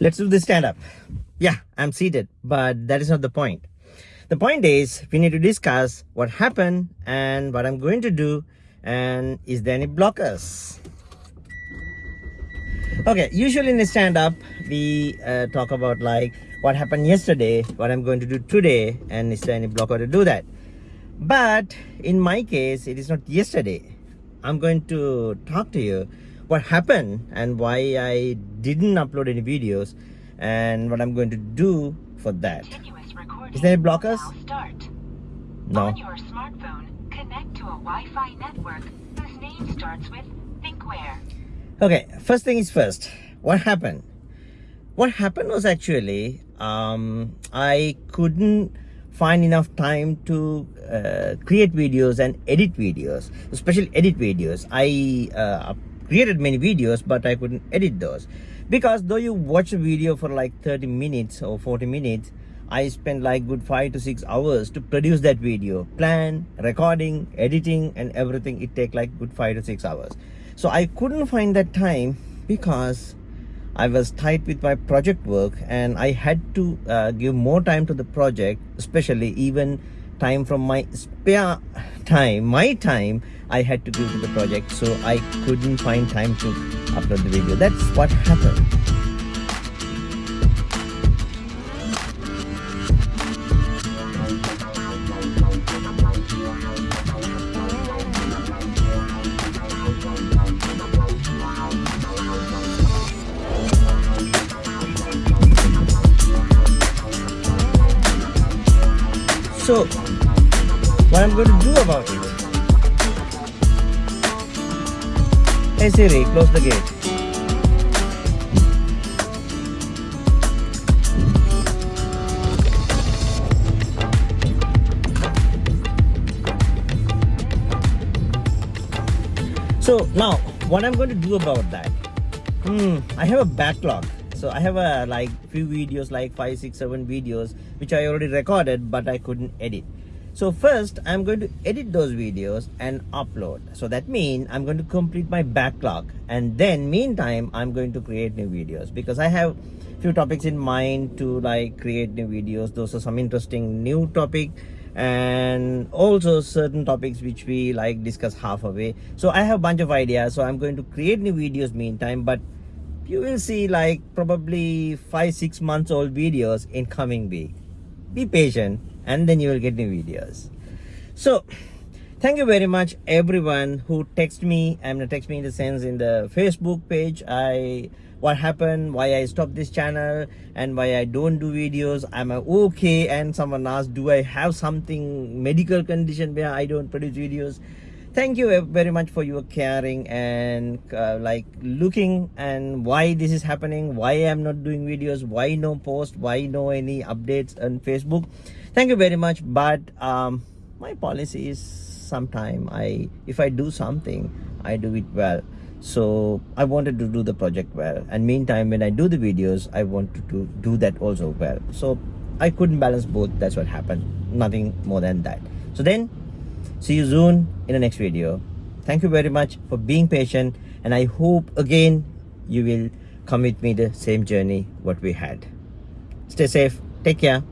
let's do this stand up. Yeah, I'm seated, but that is not the point. The point is we need to discuss what happened and what I'm going to do and is there any blockers? Okay, usually in a stand up, we uh, talk about like what happened yesterday, what I'm going to do today, and is there any blocker to do that? But in my case, it is not yesterday. I'm going to talk to you what happened and why I didn't upload any videos and what I'm going to do for that. Is there any blockers? No. On your smartphone, connect to a Wi-Fi network whose name starts with thinkware. Okay, first thing is first. What happened? What happened was actually um, I couldn't find enough time to uh, create videos and edit videos, especially edit videos. I uh, created many videos but I couldn't edit those. Because though you watch a video for like 30 minutes or 40 minutes I spent like good five to six hours to produce that video. Plan recording editing and everything it take like good five to six hours. So I couldn't find that time because I was tight with my project work and I had to uh, give more time to the project especially even time from my spare time my time I had to give to the project so I couldn't find time to upload the video. That's what happened So, what I'm going to do about it? Hey Siri, close the gate. So now, what I'm going to do about that? Hmm, I have a backlog so i have a like few videos like five six seven videos which i already recorded but i couldn't edit. So first i'm going to edit those videos and upload. So that means i'm going to complete my backlog. And then meantime i'm going to create new videos. Because i have a few topics in mind to like create new videos. Those are some interesting new topic. And also certain topics which we like discuss half away so i have a bunch of ideas. So i'm going to create new videos meantime but you will see like probably five six months old videos in coming week be patient and then you will get new videos. So thank you very much everyone who text me i'm gonna text me in the sense in the facebook page. I what happened why i stopped this channel and why i don't do videos. I'm okay? And someone asked do i have something medical condition where i don't produce videos thank you very much for your caring and uh, like looking and why this is happening why i'm not doing videos why no post why no any updates on facebook. Thank you very much but um my policy is sometime i if i do something i do it well. So i wanted to do the project well and meantime when i do the videos i wanted to do that also well. So i couldn't balance both that's what happened nothing more than that. So then see you soon in the next video. Thank you very much for being patient and i hope again you will come with me the same journey what we had. Stay safe. Take care